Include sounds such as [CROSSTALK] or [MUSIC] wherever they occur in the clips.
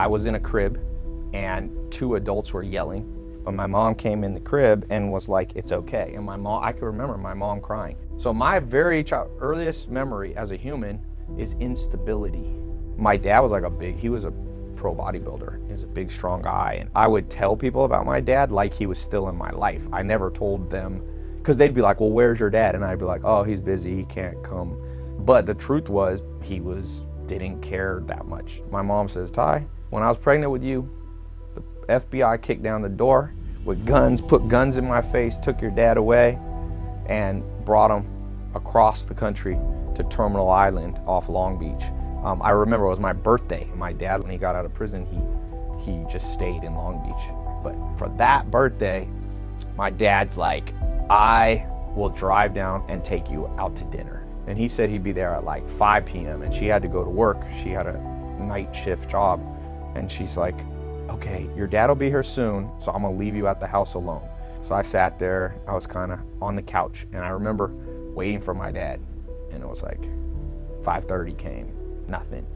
I was in a crib and two adults were yelling. But my mom came in the crib and was like, it's okay. And my mom, I can remember my mom crying. So my very child, earliest memory as a human is instability. My dad was like a big, he was a pro bodybuilder. He was a big, strong guy. And I would tell people about my dad like he was still in my life. I never told them, because they'd be like, well, where's your dad? And I'd be like, oh, he's busy, he can't come. But the truth was, he was, didn't care that much. My mom says, Ty, when I was pregnant with you, the FBI kicked down the door with guns, put guns in my face, took your dad away, and brought him across the country to Terminal Island off Long Beach. Um, I remember it was my birthday. My dad, when he got out of prison, he, he just stayed in Long Beach. But for that birthday, my dad's like, I will drive down and take you out to dinner. And he said he'd be there at like 5 p.m. and she had to go to work. She had a night shift job. And she's like, okay, your dad will be here soon, so I'm gonna leave you at the house alone. So I sat there, I was kind of on the couch, and I remember waiting for my dad. And it was like 5.30 came, nothing.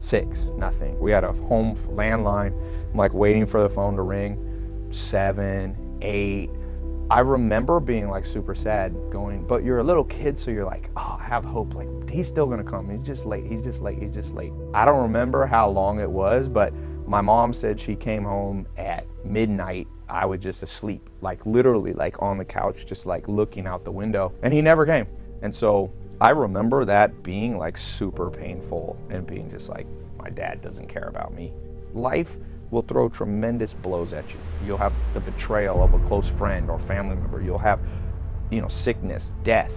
Six, nothing. We had a home landline. I'm like waiting for the phone to ring. Seven, eight. I remember being like super sad going, but you're a little kid, so you're like, oh, I have hope. Like, he's still gonna come. He's just late. He's just late. He's just late. I don't remember how long it was, but my mom said she came home at midnight. I was just asleep, like literally like on the couch, just like looking out the window and he never came. And so I remember that being like super painful and being just like, my dad doesn't care about me. Life will throw tremendous blows at you. You'll have the betrayal of a close friend or family member. You'll have, you know, sickness, death.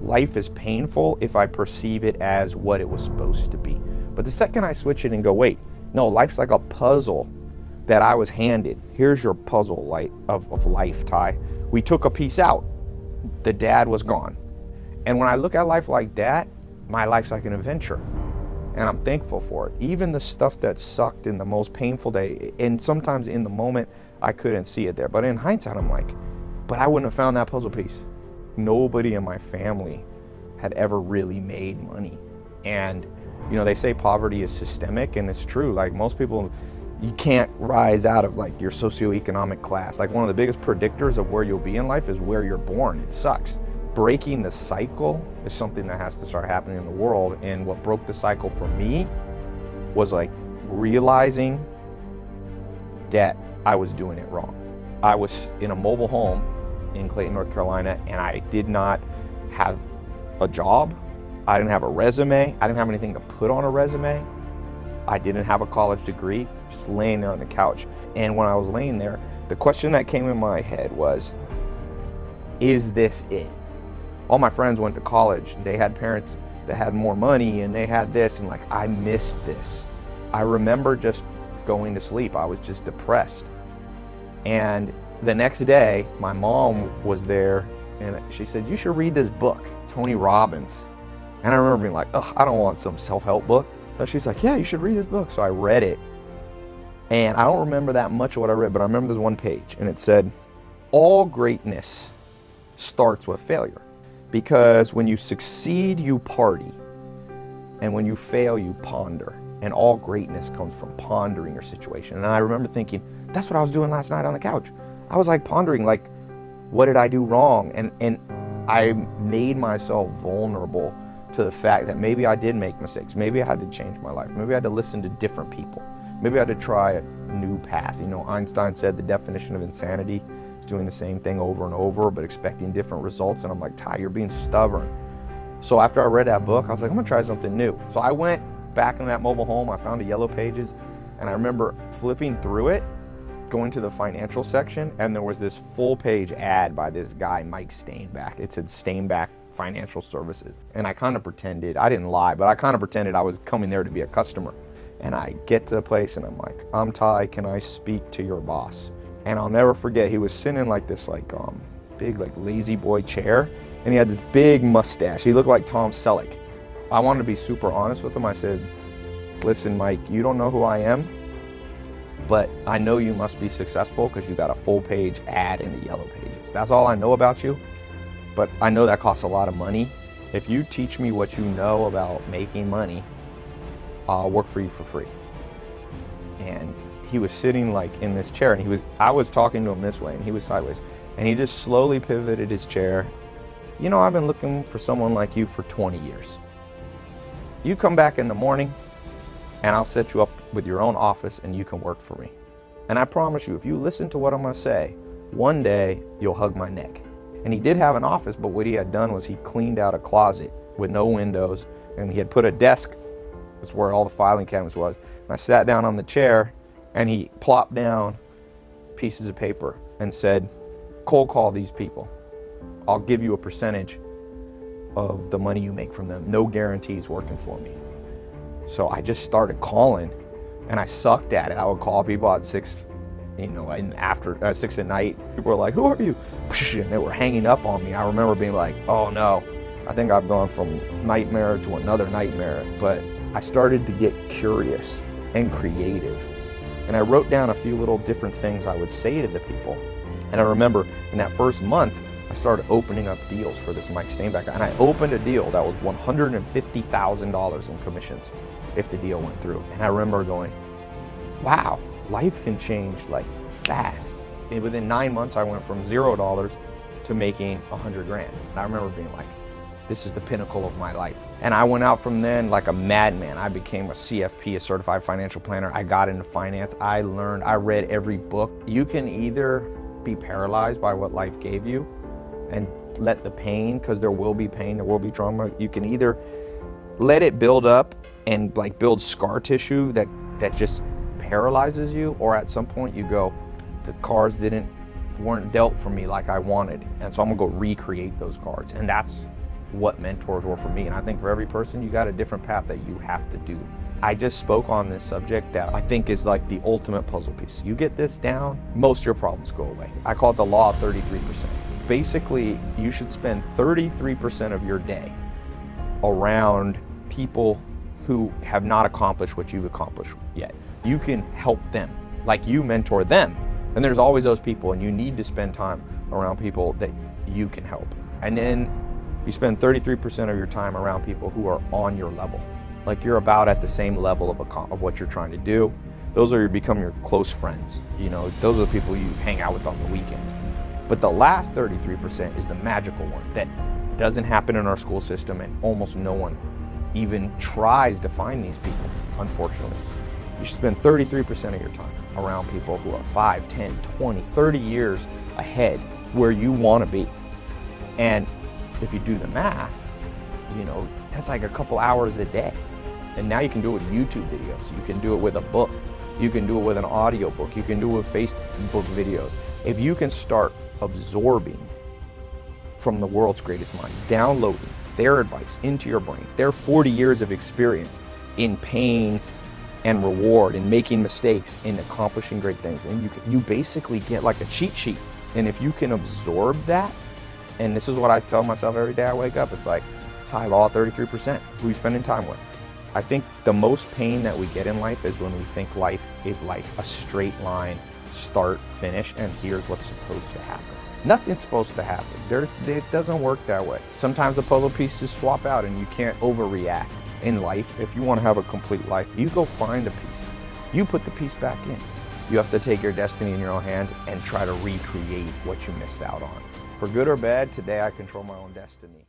Life is painful if I perceive it as what it was supposed to be. But the second I switch it and go, wait, no, life's like a puzzle that I was handed. Here's your puzzle light of, of life, Ty. We took a piece out. The dad was gone. And when I look at life like that, my life's like an adventure. And I'm thankful for it. Even the stuff that sucked in the most painful day, and sometimes in the moment, I couldn't see it there. But in hindsight, I'm like, but I wouldn't have found that puzzle piece. Nobody in my family had ever really made money. And, you know, they say poverty is systemic, and it's true. Like most people, you can't rise out of like your socioeconomic class. Like one of the biggest predictors of where you'll be in life is where you're born. It sucks breaking the cycle is something that has to start happening in the world. And what broke the cycle for me was like realizing that I was doing it wrong. I was in a mobile home in Clayton, North Carolina, and I did not have a job. I didn't have a resume. I didn't have anything to put on a resume. I didn't have a college degree, just laying there on the couch. And when I was laying there, the question that came in my head was, is this it? All my friends went to college. They had parents that had more money and they had this and like, I missed this. I remember just going to sleep. I was just depressed. And the next day, my mom was there and she said, you should read this book, Tony Robbins. And I remember being like, oh, I don't want some self-help book. So she's like, yeah, you should read this book. So I read it. And I don't remember that much of what I read, but I remember this one page and it said, all greatness starts with failure. Because when you succeed, you party. And when you fail, you ponder. And all greatness comes from pondering your situation. And I remember thinking, that's what I was doing last night on the couch. I was like pondering, like, what did I do wrong? And, and I made myself vulnerable to the fact that maybe I did make mistakes. Maybe I had to change my life. Maybe I had to listen to different people. Maybe I had to try a new path. You know, Einstein said the definition of insanity doing the same thing over and over, but expecting different results. And I'm like, Ty, you're being stubborn. So after I read that book, I was like, I'm gonna try something new. So I went back in that mobile home, I found a yellow pages, and I remember flipping through it, going to the financial section, and there was this full page ad by this guy, Mike Stainback. It said Stainback Financial Services. And I kind of pretended, I didn't lie, but I kind of pretended I was coming there to be a customer. And I get to the place and I'm like, I'm Ty, can I speak to your boss? And I'll never forget, he was sitting in like this like um, big like lazy boy chair and he had this big mustache. He looked like Tom Selleck. I wanted to be super honest with him. I said, listen, Mike, you don't know who I am, but I know you must be successful because you got a full page ad in the yellow pages. That's all I know about you, but I know that costs a lot of money. If you teach me what you know about making money, I'll work for you for free. and he was sitting like in this chair and he was I was talking to him this way and he was sideways and he just slowly pivoted his chair. You know, I've been looking for someone like you for 20 years. You come back in the morning and I'll set you up with your own office and you can work for me. And I promise you, if you listen to what I'm to say, one day you'll hug my neck. And he did have an office, but what he had done was he cleaned out a closet with no windows and he had put a desk, that's where all the filing cabinets was. And I sat down on the chair and he plopped down pieces of paper and said, cold call these people. I'll give you a percentage of the money you make from them. No guarantees working for me. So I just started calling and I sucked at it. I would call people at six, you know, and after uh, six at night, people were like, who are you? [LAUGHS] And they were hanging up on me. I remember being like, oh no, I think I've gone from nightmare to another nightmare. But I started to get curious and creative. And I wrote down a few little different things I would say to the people. And I remember in that first month, I started opening up deals for this Mike Stainback. And I opened a deal that was $150,000 in commissions if the deal went through. And I remember going, wow, life can change like fast. And within nine months, I went from zero dollars to making a hundred grand. And I remember being like, this is the pinnacle of my life. And I went out from then like a madman. I became a CFP, a certified financial planner. I got into finance. I learned, I read every book. You can either be paralyzed by what life gave you and let the pain, because there will be pain, there will be trauma. You can either let it build up and like build scar tissue that, that just paralyzes you, or at some point you go, the cards didn't, weren't dealt for me like I wanted. And so I'm gonna go recreate those cards. And that's what mentors were for me. And I think for every person, you got a different path that you have to do. I just spoke on this subject that I think is like the ultimate puzzle piece. You get this down, most of your problems go away. I call it the law of 33%. Basically, you should spend 33% of your day around people who have not accomplished what you've accomplished yet. You can help them, like you mentor them. And there's always those people, and you need to spend time around people that you can help. And then you spend 33% of your time around people who are on your level. Like you're about at the same level of, of what you're trying to do. Those are your, become your close friends. You know, those are the people you hang out with on the weekends. But the last 33% is the magical one that doesn't happen in our school system and almost no one even tries to find these people, unfortunately. You should spend 33% of your time around people who are 5, 10, 20, 30 years ahead where you want to be. And if you do the math, you know, that's like a couple hours a day. And now you can do it with YouTube videos. You can do it with a book. You can do it with an audio book. You can do it with Facebook videos. If you can start absorbing from the world's greatest mind, downloading their advice into your brain, their 40 years of experience in pain and reward and making mistakes and accomplishing great things. And you, can, you basically get like a cheat sheet. And if you can absorb that, and this is what I tell myself every day I wake up, it's like, Ty Law 33%, who you spending time with? I think the most pain that we get in life is when we think life is like a straight line, start, finish, and here's what's supposed to happen. Nothing's supposed to happen. There, it doesn't work that way. Sometimes the puzzle pieces swap out and you can't overreact. In life, if you want to have a complete life, you go find a piece. You put the piece back in. You have to take your destiny in your own hands and try to recreate what you missed out on. For good or bad, today I control my own destiny.